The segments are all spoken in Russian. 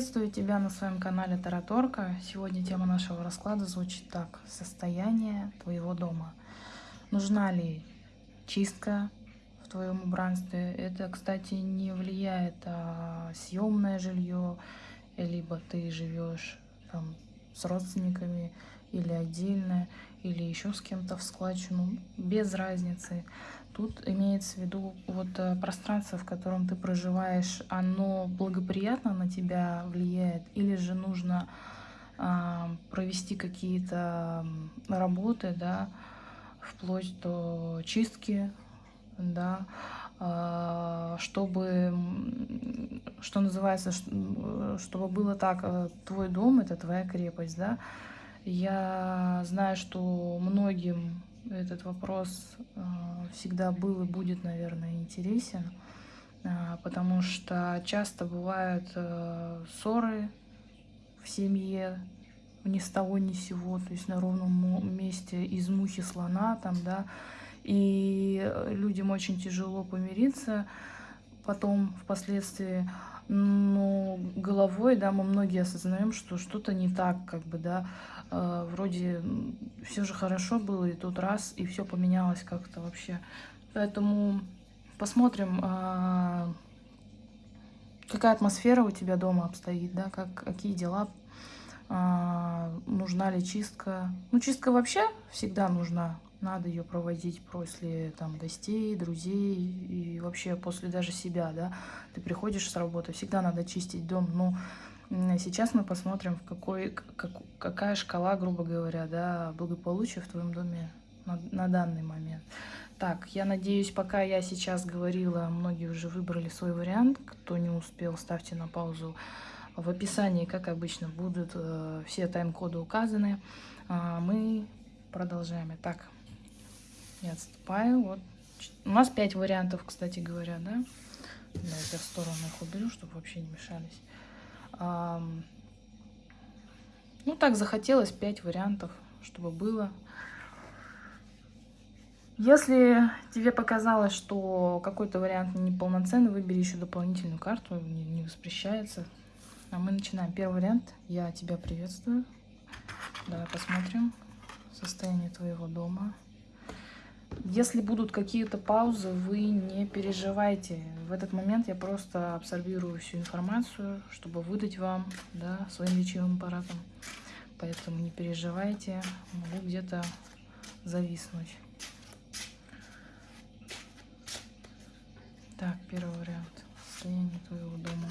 Приветствую тебя на своем канале Тараторка. Сегодня тема нашего расклада звучит так. Состояние твоего дома. Нужна ли чистка в твоем убранстве? Это, кстати, не влияет а съемное жилье, либо ты живешь там с родственниками или отдельно, или еще с кем-то в складчину, без разницы. Тут имеется в виду вот э, пространство, в котором ты проживаешь, оно благоприятно на тебя влияет, или же нужно а, провести какие-то работы, да, вплоть до чистки, да, а, чтобы, что называется, чтобы было так, э, твой дом — это твоя крепость, да. Я знаю, что многим этот вопрос э, всегда был и будет, наверное, интересен, э, потому что часто бывают э, ссоры в семье, ни с того ни сего, то есть на ровном месте из мухи слона там, да, и людям очень тяжело помириться потом, впоследствии, но головой, да, мы многие осознаем, что что-то не так, как бы, да, э, вроде все же хорошо было, и тут раз, и все поменялось как-то вообще. Поэтому посмотрим, э, какая атмосфера у тебя дома обстоит, да, как, какие дела, э, нужна ли чистка. Ну, чистка вообще всегда нужна, надо ее проводить после там гостей, друзей и вообще после даже себя, да. Ты приходишь с работы, всегда надо чистить дом, но сейчас мы посмотрим, в какой, как, какая шкала, грубо говоря, да, благополучия в твоем доме на, на данный момент. Так, я надеюсь, пока я сейчас говорила, многие уже выбрали свой вариант. Кто не успел, ставьте на паузу. В описании, как обычно, будут э, все тайм-коды указаны. А мы продолжаем. Итак, я отступаю. Вот. У нас 5 вариантов, кстати говоря, да? Давайте в сторону их уберу, чтобы вообще не мешались. А, ну, так захотелось 5 вариантов, чтобы было. Если тебе показалось, что какой-то вариант неполноценный, выбери еще дополнительную карту, не, не воспрещается. А мы начинаем. Первый вариант. Я тебя приветствую. Давай посмотрим состояние твоего дома. Если будут какие-то паузы, вы не переживайте. В этот момент я просто абсорбирую всю информацию, чтобы выдать вам да, своим лечебным аппаратом. Поэтому не переживайте, могу где-то зависнуть. Так, первый вариант. Состояние твоего дома.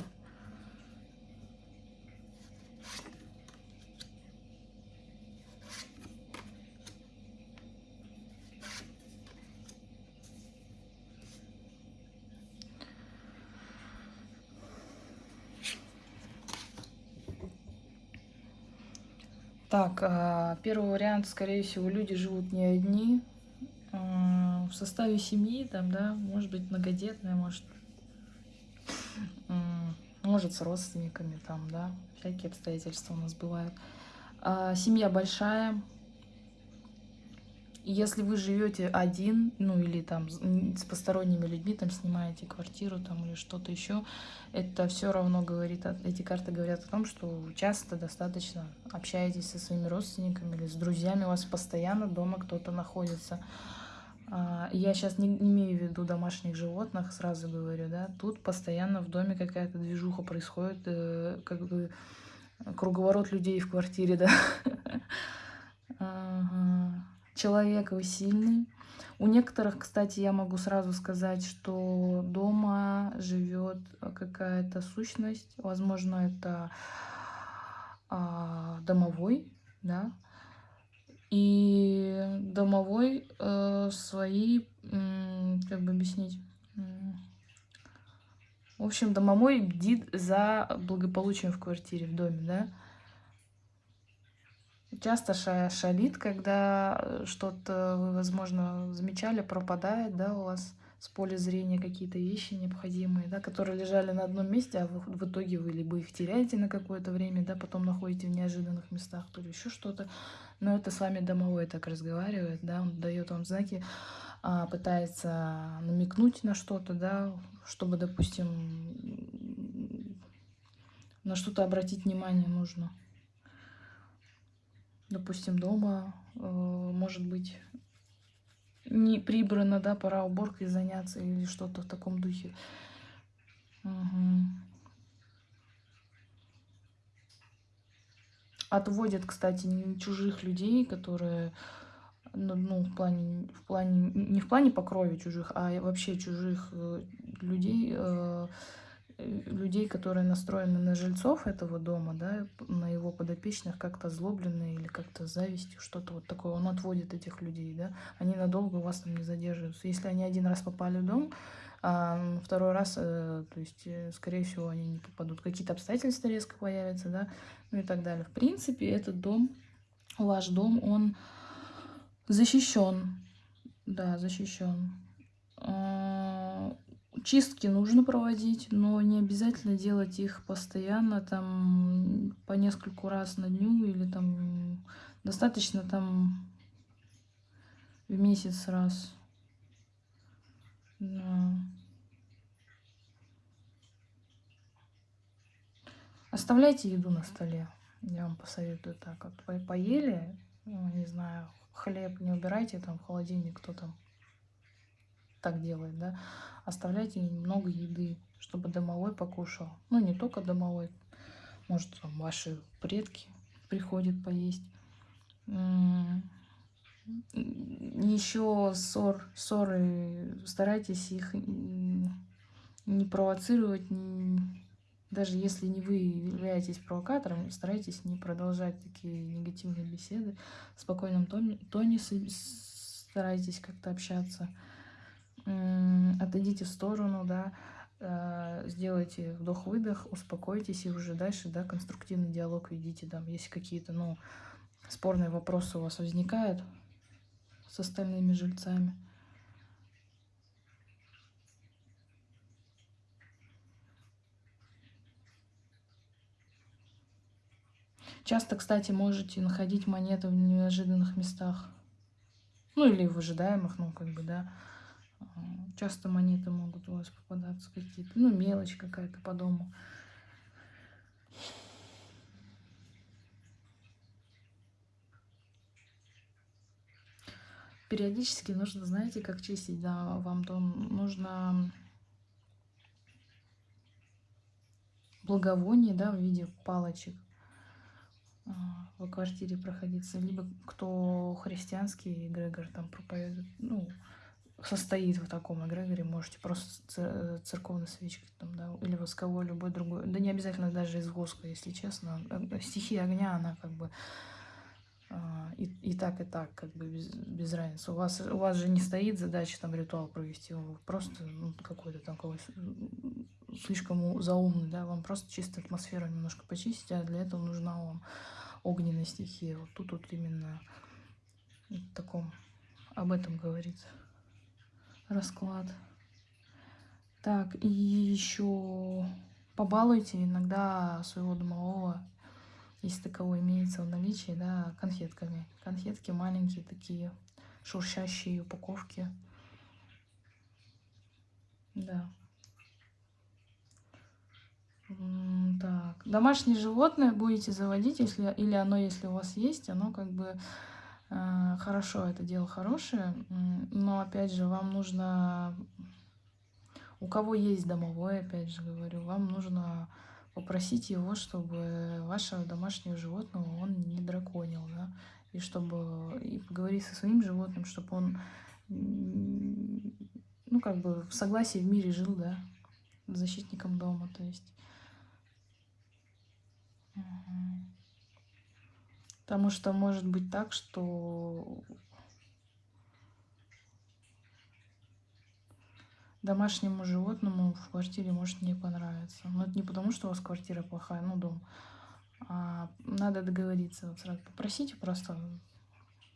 Так, а, первый вариант, скорее всего, люди живут не одни. А, в составе семьи, там, да, может быть, многодетная, может, может, с родственниками, там, да, всякие обстоятельства у нас бывают. А, семья большая, если вы живете один, ну или там с посторонними людьми, там снимаете квартиру там или что-то еще, это все равно говорит, эти карты говорят о том, что часто достаточно общаетесь со своими родственниками или с друзьями, у вас постоянно дома кто-то находится. А, я сейчас не имею в виду домашних животных, сразу говорю, да, тут постоянно в доме какая-то движуха происходит, э, как бы круговорот людей в квартире, да. Человек, вы сильный. У некоторых, кстати, я могу сразу сказать, что дома живет какая-то сущность. Возможно, это а, домовой, да. И домовой э, свои, как бы объяснить, в общем, домовой бдит за благополучием в квартире, в доме, да часто шалит, когда э, что-то вы, возможно, замечали, пропадает, да, у вас с поля зрения какие-то вещи необходимые, да, которые лежали на одном месте, а в, в итоге вы либо их теряете на какое-то время, да, потом находите в неожиданных местах, то ли еще что-то. Но это с вами домовой так разговаривает, да, он дает вам знаки, а, пытается намекнуть на что-то, да, чтобы, допустим, на что-то обратить внимание нужно. Допустим, дома, э, может быть, не прибрано, да, пора уборкой заняться или что-то в таком духе. Угу. Отводят, кстати, не чужих людей, которые, ну, ну, в плане, в плане, не в плане по чужих, а вообще чужих э, людей, э, людей, которые настроены на жильцов этого дома, да, на его подопечных, как-то злобленные или как-то завистью, что-то вот такое. Он отводит этих людей, да, они надолго у вас там не задерживаются. Если они один раз попали в дом, а второй раз, э, то есть, э, скорее всего, они не попадут. Какие-то обстоятельства резко появятся, да, ну и так далее. В принципе, этот дом, ваш дом, он защищен, да, защищен Чистки нужно проводить, но не обязательно делать их постоянно, там по нескольку раз на дню или там достаточно там в месяц раз. Да. Оставляйте еду на столе. Я вам посоветую так. Вот по поели, ну, не знаю, хлеб не убирайте там в холодильник, кто там так делает, да оставляйте немного еды, чтобы домовой покушал. Ну, не только домовой, может, там ваши предки приходят поесть. Еще ссор, ссоры, старайтесь их не провоцировать, даже если не вы являетесь провокатором, старайтесь не продолжать такие негативные беседы. В спокойном тоне, тоне старайтесь как-то общаться отойдите в сторону, да, э, сделайте вдох-выдох, успокойтесь и уже дальше, да, конструктивный диалог ведите, там, если какие-то, ну, спорные вопросы у вас возникают с остальными жильцами. Часто, кстати, можете находить монеты в неожиданных местах. Ну, или в ожидаемых, ну, как бы, да. Часто монеты могут у вас попадаться какие-то, ну, мелочь какая-то по дому. Периодически нужно, знаете, как чистить, да, вам дом. Нужно благовоние, да, в виде палочек а, в квартире проходиться. Либо кто христианский эгрегор там проповедует, ну, состоит в таком эгрегоре, можете просто церковной свечкой там, да, или восковой, любой другой. Да не обязательно даже из воска, если честно. Э, стихия огня, она как бы а, и, и так, и так, как бы без, без разницы. У вас, у вас же не стоит задача там ритуал провести, вы просто ну, какой-то такой слишком заумный, да, вам просто чисто атмосферу немножко почистить, а для этого нужна вам огненная стихия. Вот тут вот именно в таком, об этом говорится расклад. Так, и еще побалуйте иногда своего домового, если таково имеется в наличии, да, конфетками. Конфетки маленькие такие, шуршащие упаковки. Да. Так, домашнее животное будете заводить, если или оно, если у вас есть, оно как бы хорошо, это дело хорошее, но, опять же, вам нужно, у кого есть домовой, опять же говорю, вам нужно попросить его, чтобы вашего домашнего животного он не драконил, да, и чтобы, и поговорить со своим животным, чтобы он, ну, как бы в согласии в мире жил, да, защитником дома, то есть. Потому что может быть так, что домашнему животному в квартире может не понравиться. Но это не потому, что у вас квартира плохая, ну, дом. А надо договориться. Вот сразу попросите просто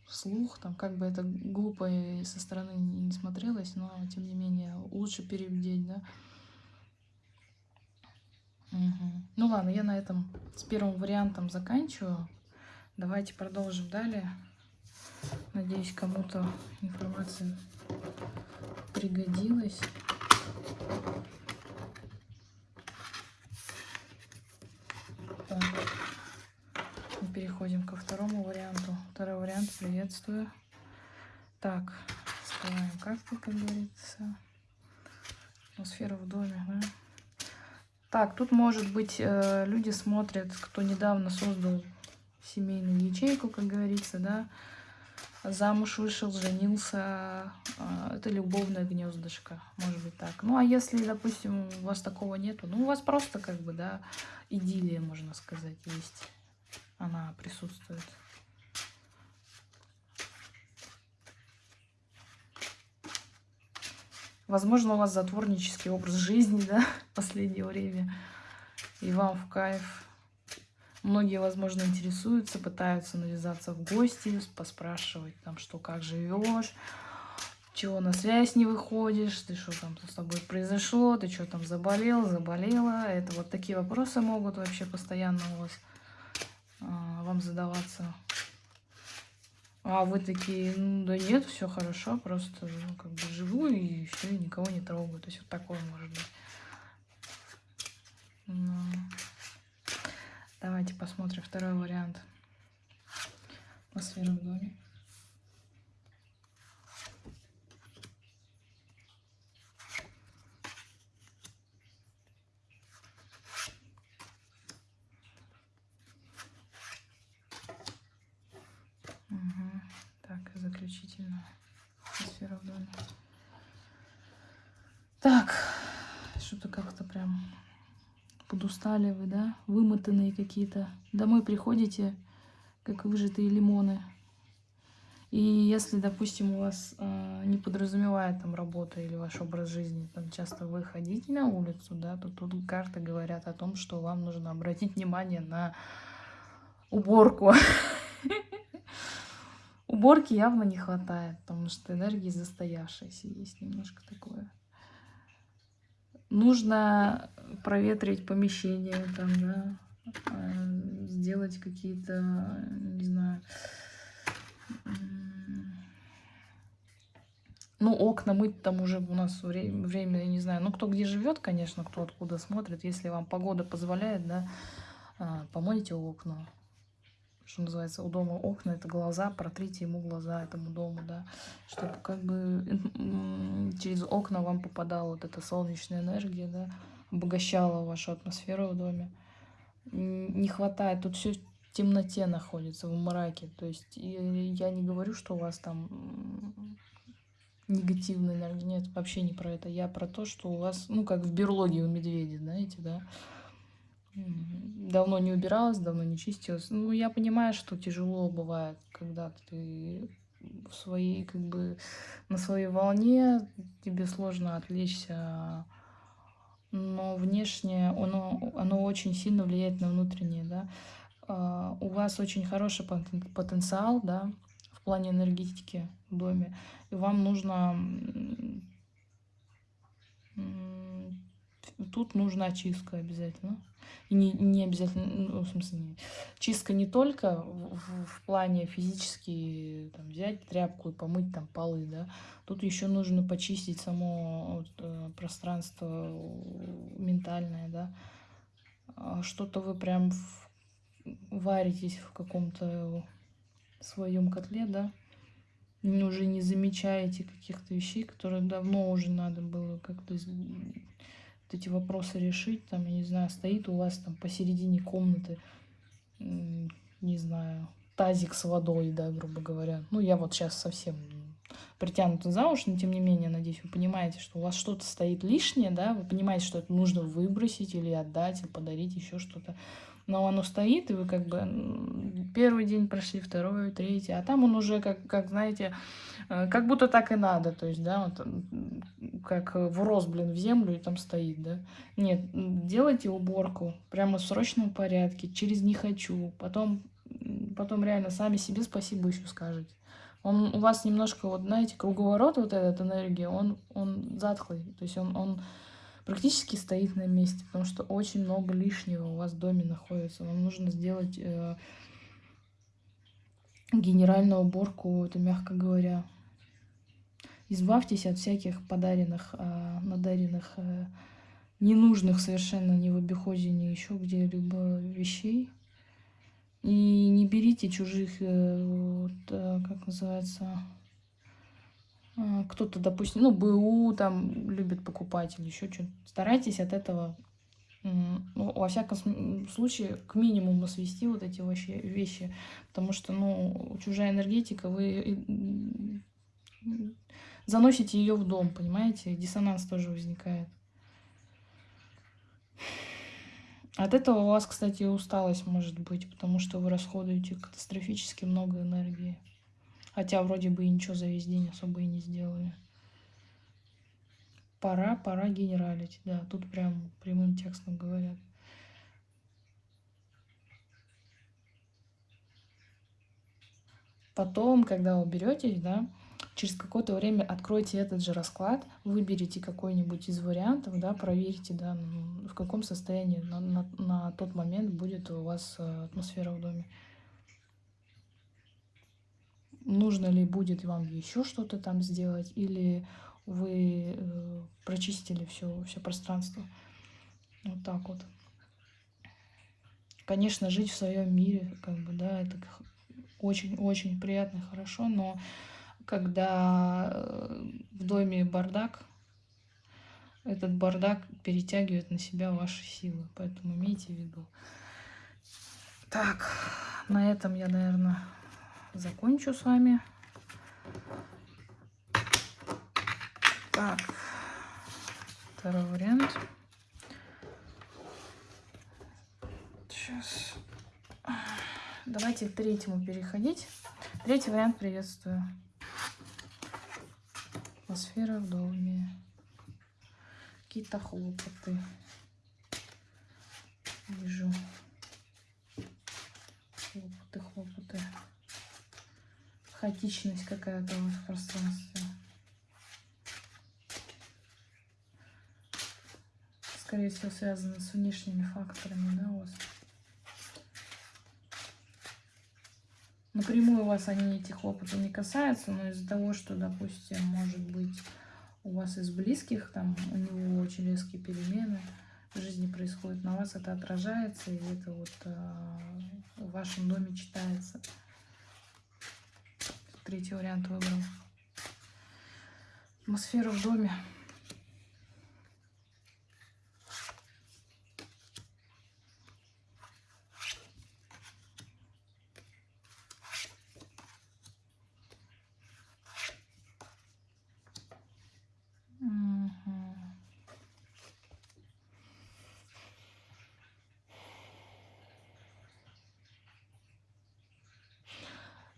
вслух, там, как бы это глупо и со стороны не смотрелось, но, тем не менее, лучше переубедить, да. Угу. Ну ладно, я на этом с первым вариантом заканчиваю. Давайте продолжим далее. Надеюсь, кому-то информация пригодилась. переходим ко второму варианту. Второй вариант, приветствую. Так, скрываем карты, как говорится. Атмосфера в доме, да? Так, тут может быть э, люди смотрят, кто недавно создал семейную ячейку, как говорится, да, замуж вышел, женился, э, это любовное гнездышко, может быть так. Ну, а если, допустим, у вас такого нету, ну, у вас просто, как бы, да, идиллия, можно сказать, есть, она присутствует. Возможно, у вас затворнический образ жизни, да, в последнее время, и вам в кайф. Многие, возможно, интересуются, пытаются навязаться в гости, поспрашивать, там, что, как живешь, чего на связь не выходишь, ты что там с тобой произошло, ты что там заболел, заболела. Это вот такие вопросы могут вообще постоянно у вас а, вам задаваться. А вы такие, ну да нет, все хорошо, просто ну, как бы живу и все, никого не трогаю. То есть вот такое может быть. Но... Давайте посмотрим второй вариант. Атмосфера в доме. заключительная атмосфера в доме. Так, что-то как-то прям подустали вы, да? Вымотанные какие-то. Домой приходите, как выжатые лимоны. И если, допустим, у вас э, не подразумевает там работа или ваш образ жизни, там часто вы ходите на улицу, да, то тут карты говорят о том, что вам нужно обратить внимание на уборку. Уборки явно не хватает, потому что энергии застоявшейся есть немножко такое. Нужно проветрить помещение, там, да, э, сделать какие-то, не знаю, ну, окна мыть там уже у нас время, время, я не знаю, ну, кто где живет, конечно, кто откуда смотрит, если вам погода позволяет, да, а, помойте окна, что называется, у дома окна, это глаза, протрите ему глаза этому дому, да, чтобы как бы через окна вам попадала вот эта солнечная энергия, да, обогащала вашу атмосферу в доме. Не хватает, тут все в темноте находится, в мраке, то есть я не говорю, что у вас там негативная энергия, нет, вообще не про это, я про то, что у вас, ну, как в берлоге у медведя, знаете, да, давно не убиралась, давно не чистилась. Ну, я понимаю, что тяжело бывает, когда ты в своей, как бы, на своей волне, тебе сложно отвлечься, но внешне оно, оно очень сильно влияет на внутреннее, да. А, у вас очень хороший потенциал, да, в плане энергетики в доме, и вам нужно тут нужна чистка обязательно. И не, не обязательно, ну, в смысле, не, чистка не только в, в, в плане физически там, взять тряпку и помыть там полы, да. Тут еще нужно почистить само вот, э, пространство ментальное, да. А что-то вы прям в, варитесь в каком-то своем котле, да. Уже не замечаете каких-то вещей, которые давно уже надо было как-то эти вопросы решить, там, я не знаю, стоит у вас там посередине комнаты, не знаю, тазик с водой, да, грубо говоря. Ну, я вот сейчас совсем притянута за уши, но тем не менее, надеюсь, вы понимаете, что у вас что-то стоит лишнее, да, вы понимаете, что это нужно выбросить или отдать, или подарить, еще что-то но оно стоит, и вы как бы первый день прошли, второй, третий, а там он уже, как, как знаете, э, как будто так и надо, то есть, да, вот, как врос, блин, в землю и там стоит, да. Нет, делайте уборку прямо в срочном порядке, через «не хочу», потом, потом реально сами себе спасибо еще скажете. Он у вас немножко, вот знаете, круговорот вот этот энергии, он, он затхлый, то есть он, он практически стоит на месте, потому что очень много лишнего у вас в доме находится. Вам нужно сделать э, генеральную уборку, это мягко говоря. Избавьтесь от всяких подаренных, э, надаренных, э, ненужных совершенно ни в обиходе, ни еще где-либо вещей. И не берите чужих, э, вот, э, как называется, кто-то, допустим, ну, БУ там любит покупать или еще что-то. Старайтесь от этого, ну, во всяком случае, к минимуму свести вот эти вообще вещи, потому что, ну, чужая энергетика, вы заносите ее в дом, понимаете, диссонанс тоже возникает. От этого у вас, кстати, усталость может быть, потому что вы расходуете катастрофически много энергии. Хотя вроде бы и ничего за весь день особо и не сделали. Пора, пора генералить. Да, тут прям прямым текстом говорят. Потом, когда уберетесь, да, через какое-то время откройте этот же расклад, выберите какой-нибудь из вариантов, да, проверьте, да, в каком состоянии на, на, на тот момент будет у вас э, атмосфера в доме нужно ли будет вам еще что-то там сделать, или вы э, прочистили все, все пространство. Вот так вот. Конечно, жить в своем мире, как бы, да, это очень-очень приятно хорошо, но когда э, в доме бардак, этот бардак перетягивает на себя ваши силы, поэтому имейте в виду. Так, на этом я, наверное, закончу с вами. Так, второй вариант. Сейчас. Давайте к третьему переходить. Третий вариант приветствую. Атмосфера в доме. Какие-то хлопоты. Вижу. Хлопоты, хлопоты хаотичность какая-то у вас в пространстве. Скорее всего, связано с внешними факторами, да, у вас. Напрямую вас они эти хлопоты не касаются, но из-за того, что, допустим, может быть, у вас из близких, там, у него очень резкие перемены в жизни происходят, на вас это отражается, и это вот э, в вашем доме читается. Третий вариант выбрал. Атмосфера в доме.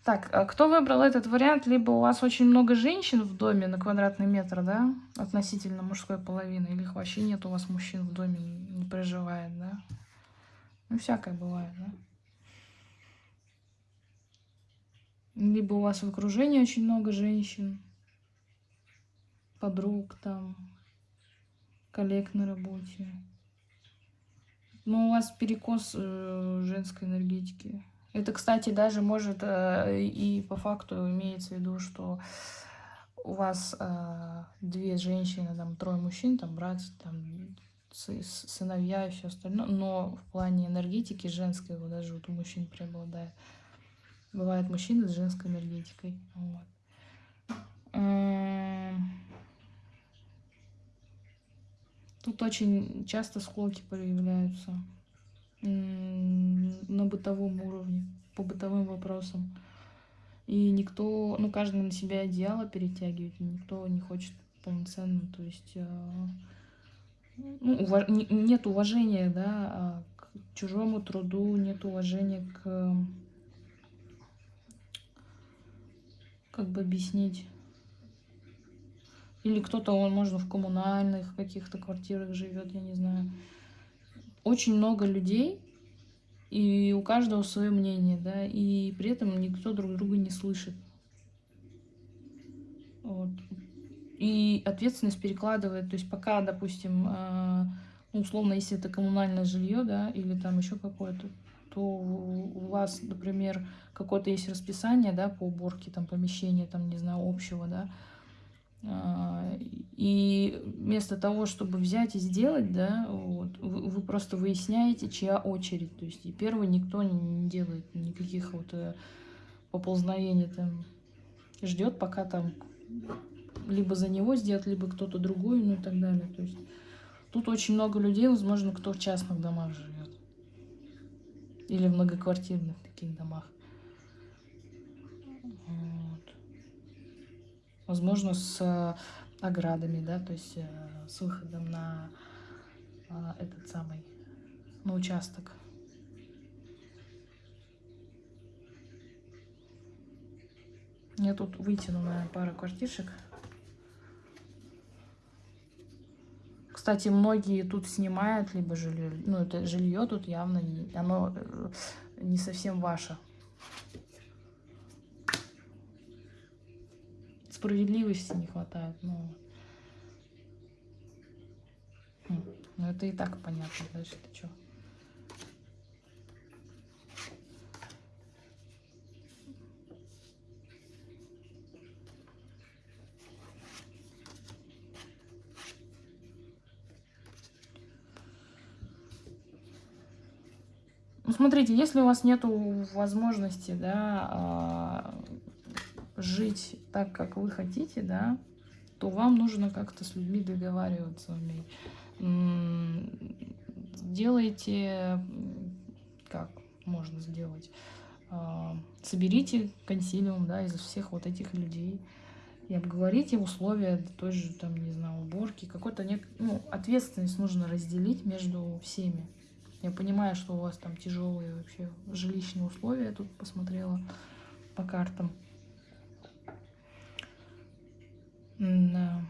Так, а кто выбрал этот вариант? Либо у вас очень много женщин в доме на квадратный метр, да, относительно мужской половины, или вообще нет у вас мужчин в доме, не проживает, да? Ну, всякое бывает, да? Либо у вас в окружении очень много женщин, подруг там, коллег на работе. Но у вас перекос э, женской энергетики. Это, кстати, даже может э, и по факту имеется в виду, что у вас э, две женщины, там трое мужчин, там брат, там сыновья и все остальное, но в плане энергетики женской вот даже вот у мужчин преобладает. Бывают мужчины с женской энергетикой. Вот. Эм, тут очень часто склоки появляются на бытовом уровне, по бытовым вопросам. И никто, ну, каждый на себя одеяло перетягивает, никто не хочет полноценно, то есть э, ну, уваж... нет уважения, да, а к чужому труду, нет уважения к, как бы объяснить, или кто-то, он, можно, в коммунальных каких-то квартирах живет, я не знаю, очень много людей, и у каждого свое мнение, да, и при этом никто друг друга не слышит. Вот. И ответственность перекладывает, то есть пока, допустим, э, ну, условно, если это коммунальное жилье, да, или там еще какое-то, то у вас, например, какое-то есть расписание, да, по уборке там помещения, там, не знаю, общего, да, А, и вместо того, чтобы взять и сделать, да, вот, вы, просто выясняете, чья очередь. То есть и первый никто не делает никаких вот э, поползновений там. Ждет, пока там либо за него сделать, либо кто-то другой, ну и так далее. То есть тут очень много людей, возможно, кто в частных домах живет. Или в многоквартирных таких домах. Возможно, с э, оградами, да, то есть э, с выходом на э, этот самый, на участок. Я тут вытянула пару квартиршек. Кстати, многие тут снимают либо жилье, ну это жилье тут явно не, оно не совсем ваше. Справедливости не хватает, ну. Хм, ну это и так понятно, дальше ты что? Ну, смотрите, если у вас нет возможности, да, а, жить так, как вы хотите, да, то вам нужно как-то с людьми договариваться уметь. Делайте, как можно сделать, а, соберите консилиум, да, из всех вот этих людей и обговорите условия той же, там, не знаю, уборки, какой-то, ну, ответственность нужно разделить между всеми. Я понимаю, что у вас там тяжелые вообще жилищные условия. Я тут посмотрела по картам. Да.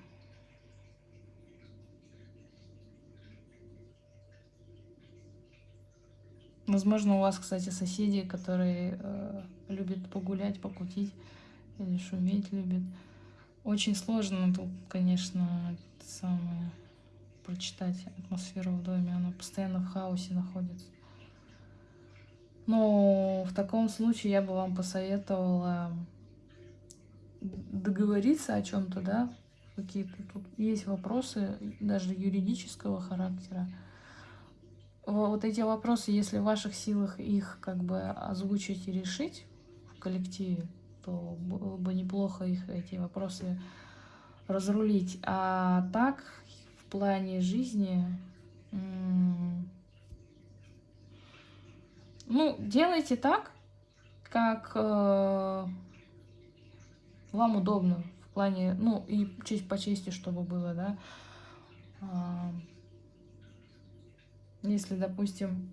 Возможно, у вас, кстати, соседи, которые э, любят погулять, покутить или шуметь любят. Очень сложно тут, конечно, самое прочитать атмосферу в доме. Она постоянно в хаосе находится. Но в таком случае я бы вам посоветовала договориться о чем-то, да, какие-то тут есть вопросы даже юридического характера. Вот эти вопросы, если в ваших силах их как бы озвучить и решить в коллективе, то было бы неплохо их эти вопросы разрулить. А так плане жизни, ну, делайте так, как э, вам удобно, в плане, ну, и честь по чести, чтобы было, да. Э, если, допустим,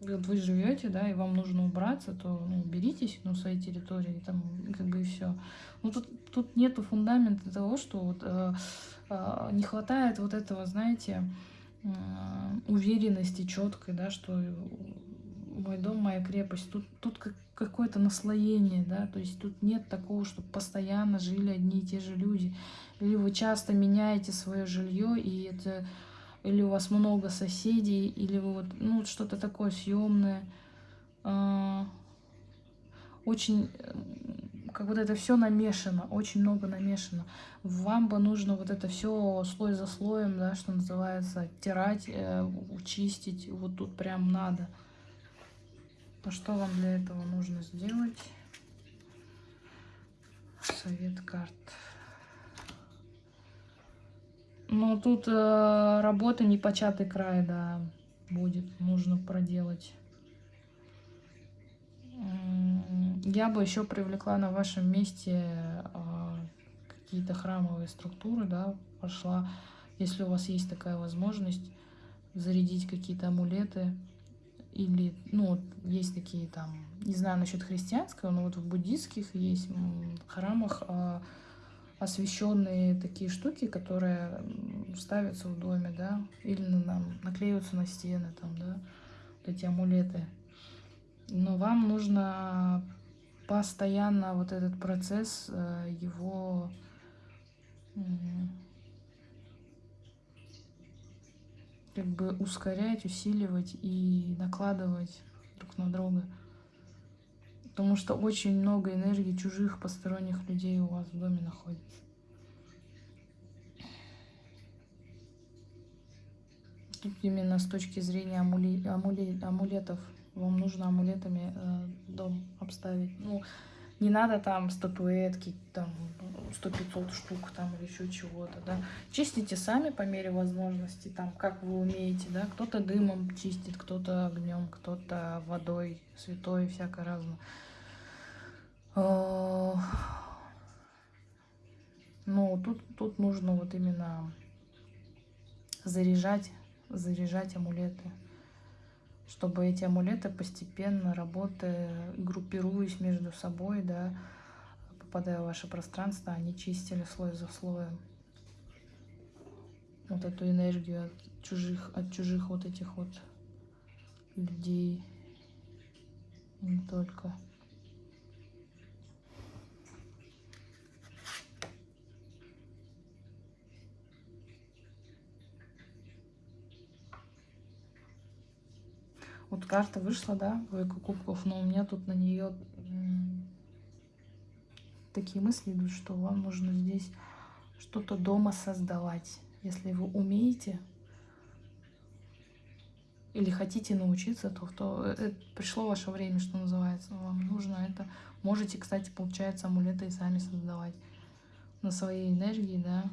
вот вы живете, да, и вам нужно убраться, то ну, уберитесь на своей территории, там, как бы и все. Ну, тут, тут нету фундамента того, что вот, э, э, не хватает вот этого, знаете, э, уверенности четкой, да, что мой дом, моя крепость. Тут, тут как, какое-то наслоение, да, то есть тут нет такого, чтобы постоянно жили одни и те же люди. Или вы часто меняете свое жилье, и это или у вас много соседей, или вы вот, ну, что-то такое съемное. А, очень, как вот это все намешано, очень много намешано. Вам бы нужно вот это все слой за слоем, да, что называется, оттирать, э, чистить, вот тут прям надо. А что вам для этого нужно сделать? Совет карт. Ну, тут э, работа непочатый край, да, будет, нужно проделать. Я бы еще привлекла на вашем месте э, какие-то храмовые структуры, да, пошла, если у вас есть такая возможность, зарядить какие-то амулеты, или, ну, есть такие там, не знаю насчет христианского, но вот в буддийских есть храмах э, освещенные такие штуки, которые ставятся в доме, да, или нам наклеиваются на стены, там, да, вот эти амулеты. Но вам нужно постоянно вот этот процесс, э, его как бы ускорять, усиливать и накладывать друг на друга. Потому что очень много энергии чужих посторонних людей у вас в доме находится. Тут именно с точки зрения амули... Амули... амулетов. Вам нужно амулетами э, дом обставить. Ну, не надо там статуэтки, там 100-500 штук там или еще чего-то, да. Чистите сами по мере возможности, там, как вы умеете, да. Кто-то дымом чистит, кто-то огнем, кто-то водой, святой, всякое разное. А, ну, тут, тут нужно вот именно заряжать, заряжать амулеты чтобы эти амулеты постепенно работая, группируясь между собой, да, попадая в ваше пространство, они чистили слой за слоем вот эту энергию от чужих, от чужих вот этих вот людей, не только. Вот карта вышла, да, двойка кубков, но у меня тут на нее такие мысли идут, что вам нужно здесь что-то дома создавать. Если вы умеете или хотите научиться, то, то это пришло ваше время, что называется. Вам нужно это. Можете, кстати, получается, амулеты и сами создавать на своей энергии, да,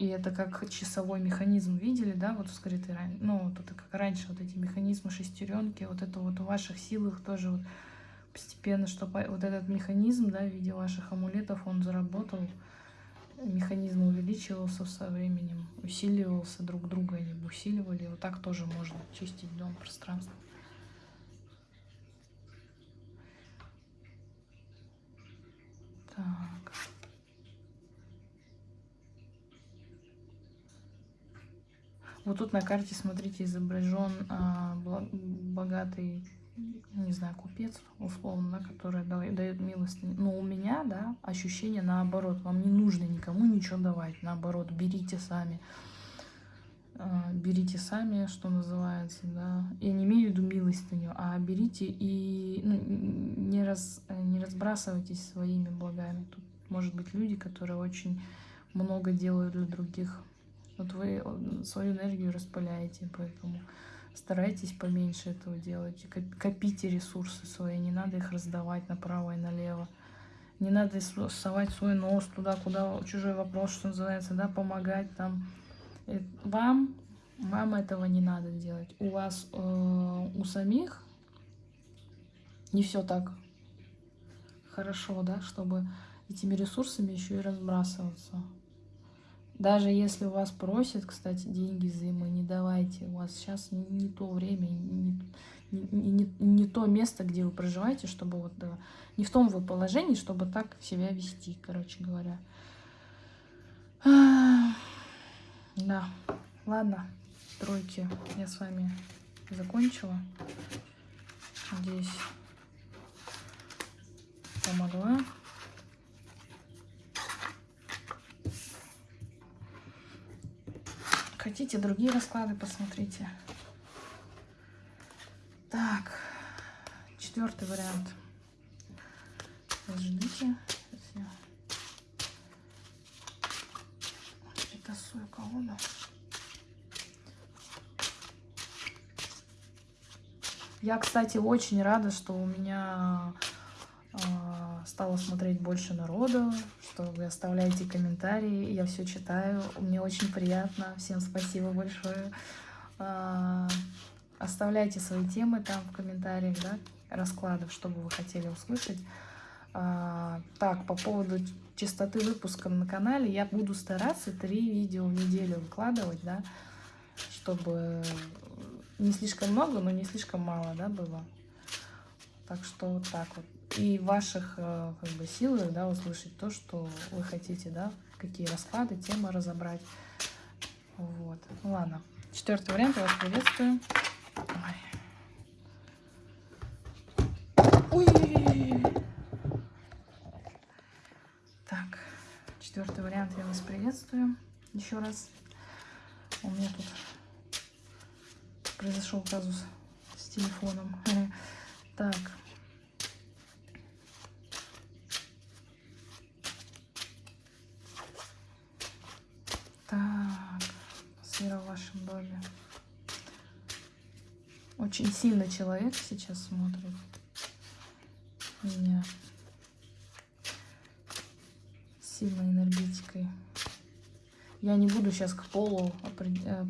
и это как часовой механизм видели, да, вот скрытый ранее. Ну, это как раньше, вот эти механизмы шестеренки, вот это вот в ваших силах тоже вот постепенно, чтобы вот этот механизм, да, в виде ваших амулетов, он заработал, механизм увеличивался со временем, усиливался друг друга, они усиливали. Вот так тоже можно чистить дом, пространство. Так. Вот тут на карте, смотрите, изображен а, богатый, не знаю, купец, условно, который дает милость. Но у меня, да, ощущение наоборот. Вам не нужно никому ничего давать. Наоборот, берите сами. А, берите сами, что называется, да. Я не имею в виду милостыню, а берите и ну, не, раз, не разбрасывайтесь своими благами. Тут может быть люди, которые очень много делают для других вот вы свою энергию распыляете, поэтому старайтесь поменьше этого делать. Копите ресурсы свои, не надо их раздавать направо и налево. Не надо совать свой нос туда, куда чужой вопрос, что называется, да, помогать там. Э, вам, вам этого не надо делать. У вас, э, у самих не все так хорошо, да, чтобы этими ресурсами еще и разбрасываться. Даже если у вас просят, кстати, деньги взаймы, не давайте. У вас сейчас не, то время, не, не, не, не то место, где вы проживаете, чтобы вот да, не в том вы положении, чтобы так себя вести, короче говоря. Да, ладно, тройки, я с вами закончила. Надеюсь, помогла. Хотите другие расклады, посмотрите. Так, четвертый вариант. Ждите. Перетасую колоду. Я, кстати, очень рада, что у меня э, стало смотреть больше народу, что вы оставляете комментарии, я все читаю, мне очень приятно, всем спасибо большое. А, оставляйте свои темы там в комментариях, да, раскладов, что бы вы хотели услышать. А, так, по поводу частоты выпуска на канале, я буду стараться три видео в неделю выкладывать, да, чтобы не слишком много, но не слишком мало, да, было. Так что вот так вот и ваших э, как бы, силах да, услышать то, что вы хотите, да, какие расклады, темы разобрать. Вот. Ну, ладно. Четвертый вариант, я вас приветствую. Ой. Ой. Так, четвертый вариант, я вас приветствую. Еще раз. У меня тут произошел казус с телефоном. Так, атмосфера в вашем доме. Очень сильно человек сейчас смотрит меня. Сильной энергетикой. Я не буду сейчас к полу э,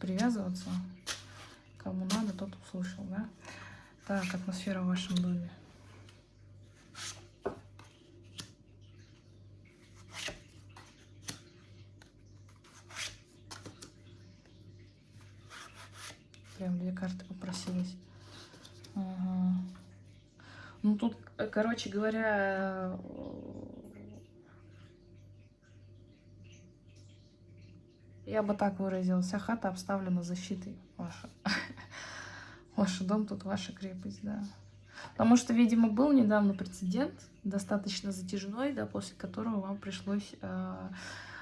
привязываться. Кому надо, тот услышал, да? Так, атмосфера в вашем доме. Прям две карты попросились. Ага. Ну тут, э, короче говоря, Я бы так выразила. Вся хата обставлена защитой ваша. Ваш дом тут ваша крепость, да. Потому что, видимо, был недавно прецедент, достаточно затяжной, да, после которого вам пришлось э,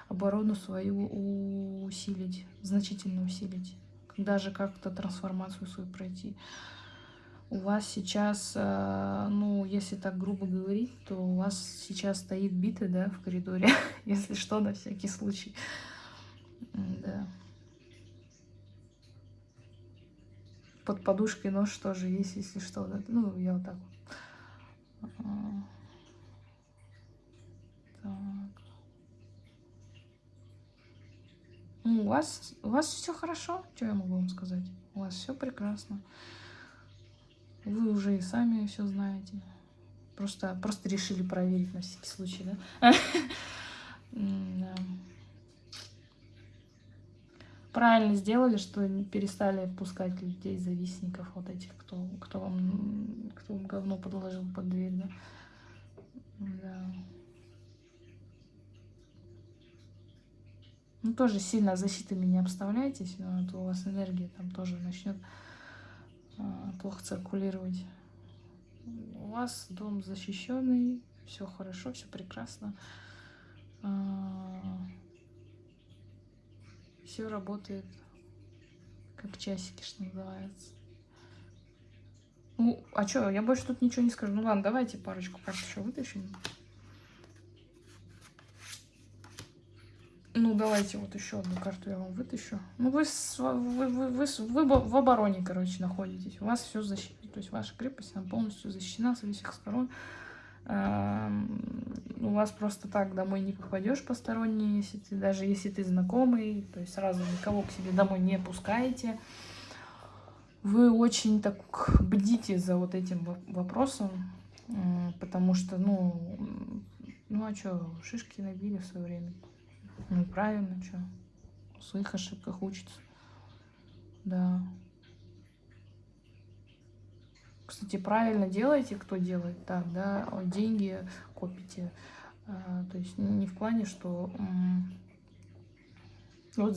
оборону свою усилить, значительно усилить. Даже как-то трансформацию свою пройти. У вас сейчас, э, ну, если так грубо говорить, то у вас сейчас стоит бита, да, в коридоре, если что, на всякий случай. Да. Под подушкой нож тоже есть, если что. Да. Ну, я вот так вот. Так. Ну, у вас, у вас все хорошо, что я могу вам сказать? У вас все прекрасно. Вы уже и сами все знаете. Просто, просто решили проверить на всякий случай, да? правильно сделали, что перестали пускать людей, завистников, вот этих, кто, кто, вам, кто вам говно подложил под дверь, да. да. Ну, тоже сильно защитами не обставляйтесь, но то у вас энергия там тоже начнет плохо циркулировать. У вас дом защищенный, все хорошо, все прекрасно. А, все работает как часики, что называется. Ну, а что, я больше тут ничего не скажу. Ну ладно, давайте парочку карт еще вытащим. Ну, давайте вот еще одну карту я вам вытащу. Ну, вы, вы, вы, вы, вы в обороне, короче, находитесь. У вас все защищено. То есть ваша крепость, она полностью защищена со всех сторон у вас просто так домой не попадешь посторонний, если ты, даже если ты знакомый, то есть сразу никого к себе домой не пускаете. Вы очень так бдите за вот этим вопросом, потому что, ну, ну а что, шишки набили в свое время. Ну правильно, что, в своих ошибках учится. Да. Кстати, правильно делаете, кто делает так, да, деньги копите. А, то есть не в плане, что вот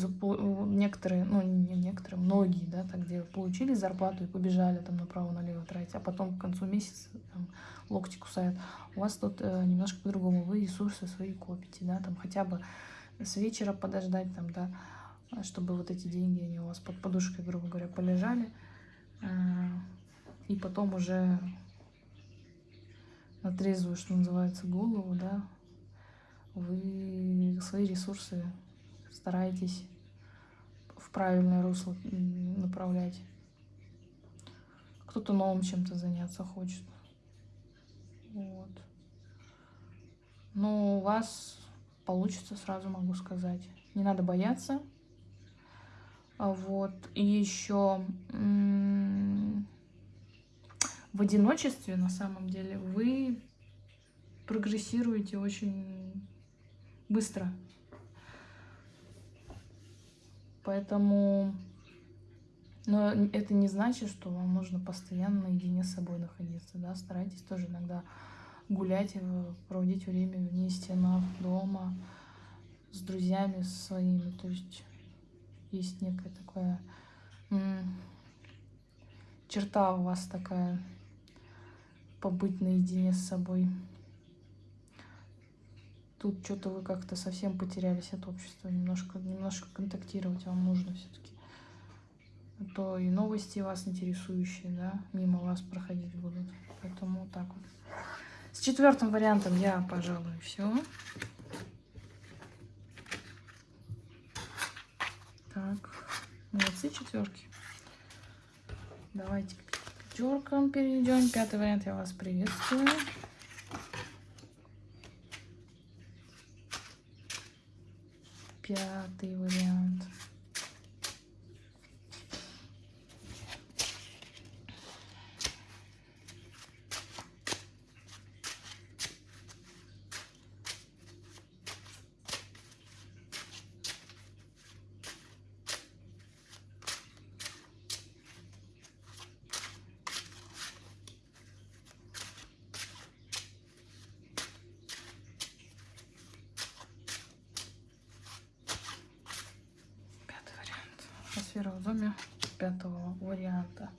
некоторые, ну не некоторые, многие, да, так делают, получили зарплату и побежали там направо-налево тратить, а потом к концу месяца там, локти кусают. У вас тут э, немножко по-другому, вы ресурсы свои копите, да, там хотя бы с вечера подождать, там, да, чтобы вот эти деньги, они у вас под подушкой, грубо говоря, полежали, э, и потом уже на что называется, голову, да, вы свои ресурсы стараетесь в правильное русло направлять. Кто-то новым чем-то заняться хочет. Вот. Но у вас получится, сразу могу сказать. Не надо бояться. Вот. И еще в одиночестве, на самом деле, вы прогрессируете очень быстро. Поэтому... Но это не значит, что вам нужно постоянно наедине с собой находиться, да, старайтесь тоже иногда гулять, проводить время вне стенах дома, с друзьями своими, то есть есть некая такая черта у вас такая побыть наедине с собой. Тут что-то вы как-то совсем потерялись от общества, немножко, немножко контактировать вам нужно все-таки. А то и новости вас интересующие, да, мимо вас проходить будут. Поэтому вот так вот. С четвертым вариантом я, пожалуй, все. Так, молодцы, четверки. Давайте к пятеркам перейдем. Пятый вариант я вас приветствую. Пятый вариант. Пятый вариант. Атмосфера в доме пятого варианта.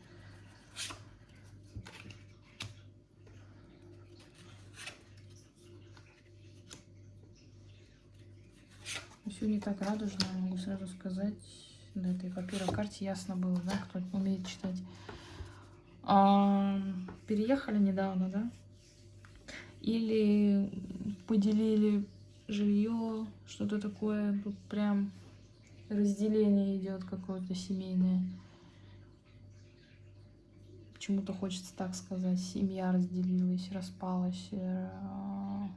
Все не так радужно, могу сразу сказать. На этой первой карте ясно было, да, кто умеет читать. А, переехали недавно, да? Или поделили жилье, что-то такое. Тут прям разделение идет какое-то семейное. Почему-то хочется так сказать. Семья разделилась, распалась. э, м,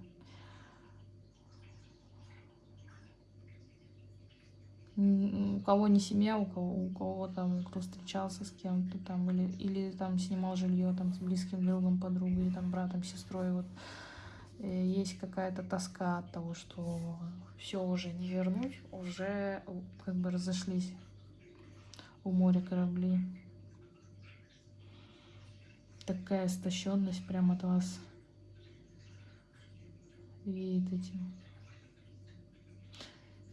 У кого не семья, у кого, у кого там, кто встречался с кем-то там, или, или там снимал жилье там с близким другом, подругой, там братом, сестрой, вот э, есть какая-то тоска от того, что все уже не вернуть, уже э, как бы разошлись у моря корабли. Такая истощенность прям от вас веет этим.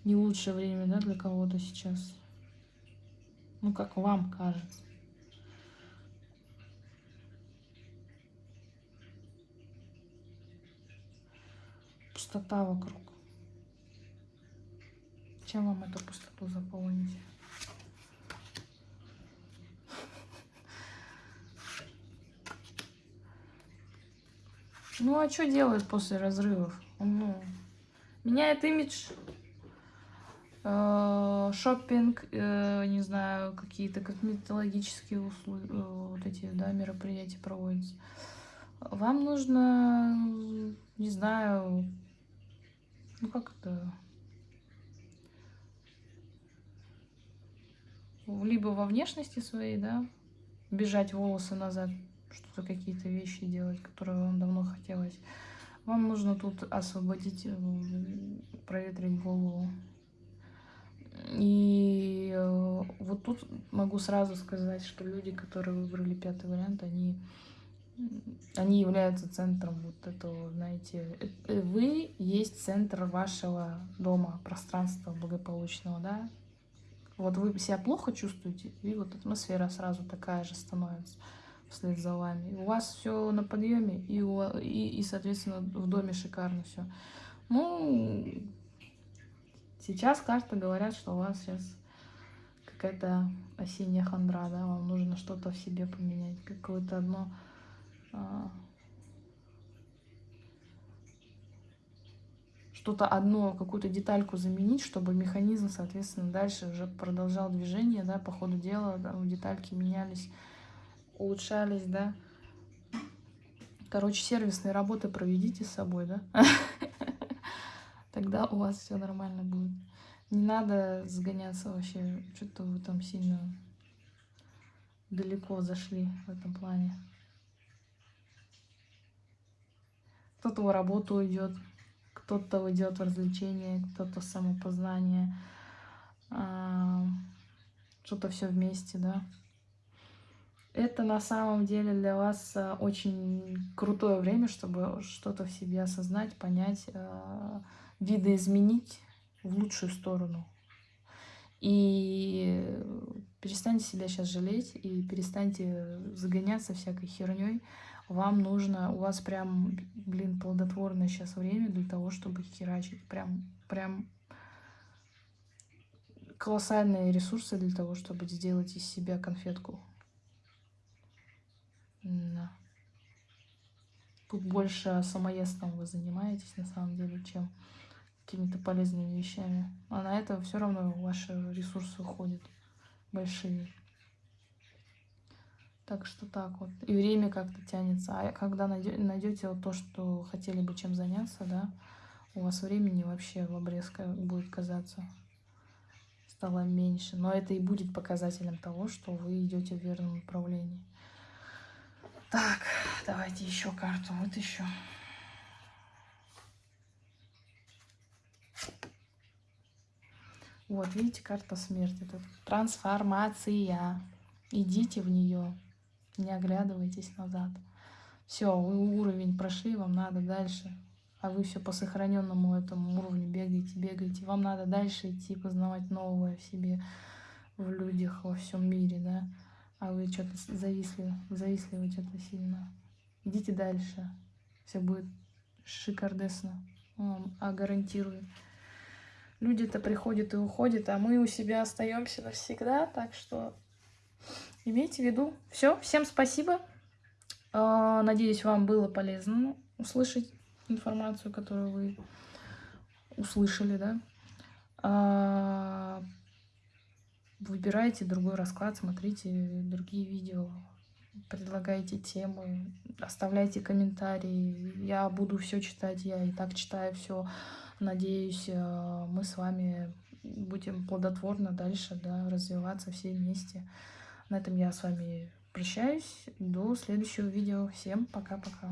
Не лучшее время, да, для кого-то сейчас. Ну, как вам кажется. Пустота вокруг. Чем вам эту пустоту заполнить? Ну, а что делает после разрывов? Ну, меняет имидж, шопинг, э, не знаю, какие-то косметологические услуги, э, вот эти, да, мероприятия проводятся. Вам нужно, не знаю, ну как это, либо во внешности своей, да, бежать волосы назад, что-то какие-то вещи делать, которые вам давно хотелось. Вам нужно тут освободить, э, проветрить голову. И э, вот тут могу сразу сказать, что люди, которые выбрали пятый вариант, они, они являются центром вот этого, знаете, э, э, вы есть центр вашего дома, пространства благополучного, да. Вот вы себя плохо чувствуете, и вот атмосфера сразу такая же становится вслед за вами. У вас все на подъеме, и, у и, и, соответственно, в доме шикарно все. Ну, сейчас карты говорят, что у вас сейчас какая-то осенняя хандра, да, вам нужно что-то в себе поменять, какое-то одно а, что-то одно, какую-то детальку заменить, чтобы механизм, соответственно, дальше уже продолжал движение, да, по ходу дела, да, детальки менялись, улучшались, да. Короче, сервисные работы проведите с собой, да. Тогда у вас все нормально будет. Не надо сгоняться вообще, что-то вы там сильно далеко зашли в этом плане. Кто-то в работу уйдет, кто-то уйдет в развлечения, кто-то в самопознание, а, что-то все вместе, да. Это на самом деле для вас а, очень крутое время, чтобы что-то в себе осознать, понять, а, видоизменить в лучшую сторону. И перестаньте себя сейчас жалеть и перестаньте загоняться всякой херней. Вам нужно, у вас прям, блин, плодотворное сейчас время для того, чтобы херачить. Прям, прям колоссальные ресурсы для того, чтобы сделать из себя конфетку. Да. Тут больше самоедством вы занимаетесь, на самом деле, чем какими-то полезными вещами. А на это все равно ваши ресурсы уходят большие. Так что так вот. И время как-то тянется. А когда найдете вот то, что хотели бы чем заняться, да, у вас времени вообще в обрез будет казаться стало меньше. Но это и будет показателем того, что вы идете в верном направлении. Так, давайте еще карту вытащу. Вот, видите, карта смерти. Тут трансформация. Идите в нее. Не оглядывайтесь назад. Все, вы уровень прошли, вам надо дальше. А вы все по сохраненному этому уровню бегаете, бегаете. Вам надо дальше идти, познавать новое в себе, в людях, во всем мире, да. А вы что-то зависли, зависли вы что-то сильно. Идите дальше. Все будет шикардесно. А гарантирую люди-то приходят и уходят, а мы у себя остаемся навсегда, так что имейте в виду. Все, всем спасибо. А, надеюсь, вам было полезно услышать информацию, которую вы услышали, да. А, выбирайте другой расклад, смотрите другие видео, предлагайте темы, оставляйте комментарии. Я буду все читать, я и так читаю все. Надеюсь, э, мы с вами будем плодотворно дальше да, развиваться все вместе. На этом я с вами прощаюсь. До следующего видео. Всем пока-пока.